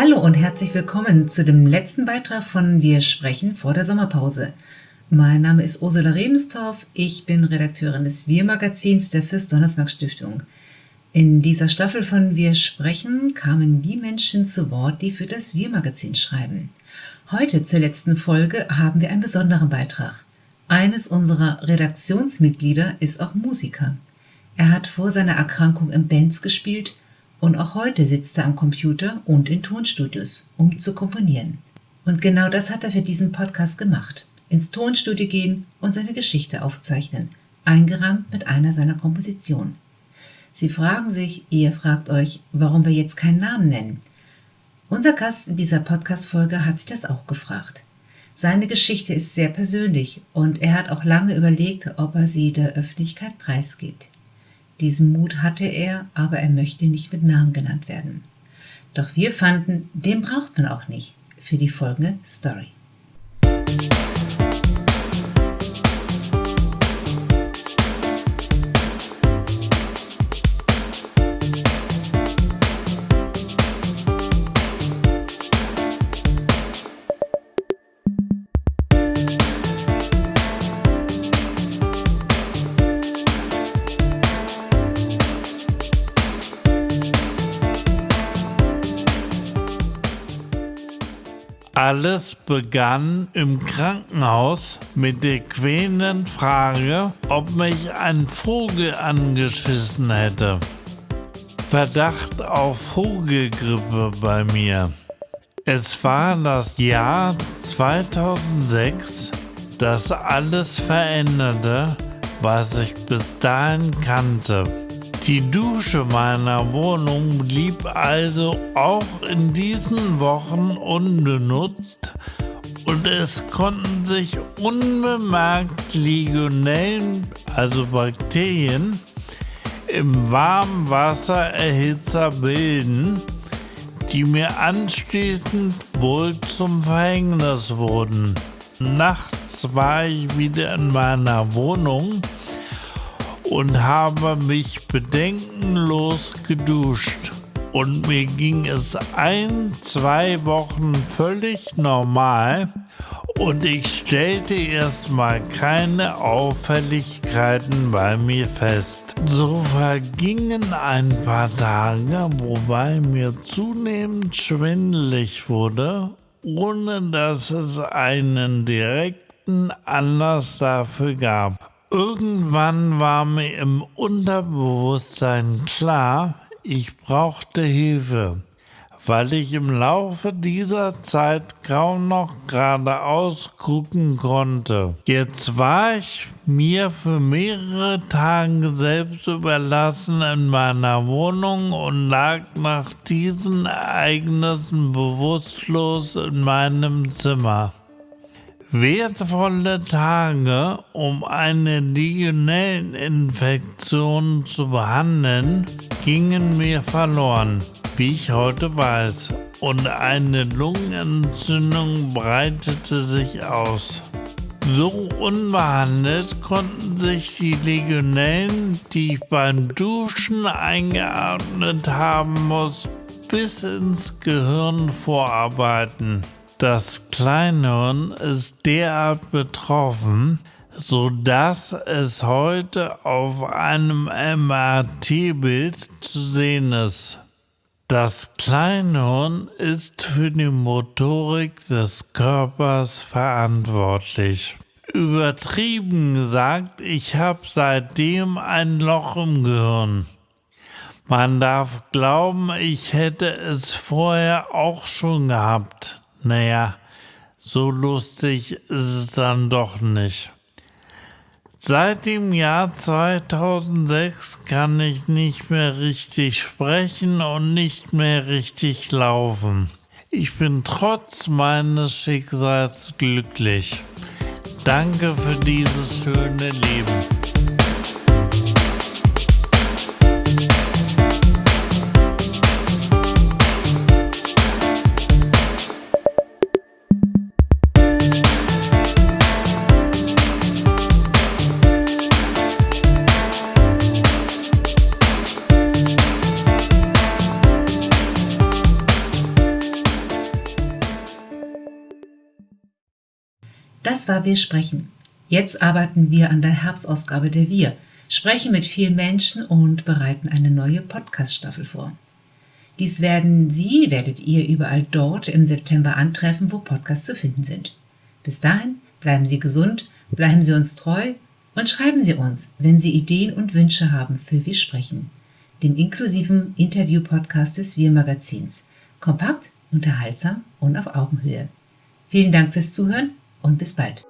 Hallo und herzlich willkommen zu dem letzten Beitrag von Wir sprechen vor der Sommerpause. Mein Name ist Ursula Rebenstorff, ich bin Redakteurin des Wir-Magazins der Fürst Donnersmarck Stiftung. In dieser Staffel von Wir sprechen kamen die Menschen zu Wort, die für das Wir-Magazin schreiben. Heute zur letzten Folge haben wir einen besonderen Beitrag. Eines unserer Redaktionsmitglieder ist auch Musiker. Er hat vor seiner Erkrankung in Bands gespielt und auch heute sitzt er am Computer und in Tonstudios, um zu komponieren. Und genau das hat er für diesen Podcast gemacht. Ins Tonstudio gehen und seine Geschichte aufzeichnen, eingerahmt mit einer seiner Kompositionen. Sie fragen sich, ihr fragt euch, warum wir jetzt keinen Namen nennen. Unser Gast in dieser Podcast-Folge hat sich das auch gefragt. Seine Geschichte ist sehr persönlich und er hat auch lange überlegt, ob er sie der Öffentlichkeit preisgibt. Diesen Mut hatte er, aber er möchte nicht mit Namen genannt werden. Doch wir fanden, den braucht man auch nicht für die folgende Story. Alles begann im Krankenhaus mit der quälenden Frage, ob mich ein Vogel angeschissen hätte. Verdacht auf Vogelgrippe bei mir. Es war das Jahr 2006, das alles veränderte, was ich bis dahin kannte. Die Dusche meiner Wohnung blieb also auch in diesen Wochen unbenutzt und es konnten sich unbemerkt Legionellen, also Bakterien, im warmen Wassererhitzer bilden, die mir anschließend wohl zum Verhängnis wurden. Nachts war ich wieder in meiner Wohnung und habe mich bedenkenlos geduscht. Und mir ging es ein, zwei Wochen völlig normal und ich stellte erstmal keine Auffälligkeiten bei mir fest. So vergingen ein paar Tage, wobei mir zunehmend schwindelig wurde, ohne dass es einen direkten Anlass dafür gab. Irgendwann war mir im Unterbewusstsein klar, ich brauchte Hilfe, weil ich im Laufe dieser Zeit kaum noch geradeaus gucken konnte. Jetzt war ich mir für mehrere Tage selbst überlassen in meiner Wohnung und lag nach diesen Ereignissen bewusstlos in meinem Zimmer. Wertvolle Tage, um eine Legionelleninfektion zu behandeln, gingen mir verloren, wie ich heute weiß, und eine Lungenentzündung breitete sich aus. So unbehandelt konnten sich die Legionellen, die ich beim Duschen eingeatmet haben muss, bis ins Gehirn vorarbeiten. Das Kleinhirn ist derart betroffen, sodass es heute auf einem MRT-Bild zu sehen ist. Das Kleinhirn ist für die Motorik des Körpers verantwortlich. Übertrieben gesagt, ich habe seitdem ein Loch im Gehirn. Man darf glauben, ich hätte es vorher auch schon gehabt. Naja, so lustig ist es dann doch nicht. Seit dem Jahr 2006 kann ich nicht mehr richtig sprechen und nicht mehr richtig laufen. Ich bin trotz meines Schicksals glücklich. Danke für dieses schöne Leben. Das war Wir sprechen. Jetzt arbeiten wir an der Herbstausgabe der Wir, sprechen mit vielen Menschen und bereiten eine neue Podcast-Staffel vor. Dies werden Sie, werdet ihr überall dort im September antreffen, wo Podcasts zu finden sind. Bis dahin bleiben Sie gesund, bleiben Sie uns treu und schreiben Sie uns, wenn Sie Ideen und Wünsche haben für Wir sprechen, dem inklusiven Interview-Podcast des Wir Magazins. Kompakt, unterhaltsam und auf Augenhöhe. Vielen Dank fürs Zuhören und bis bald.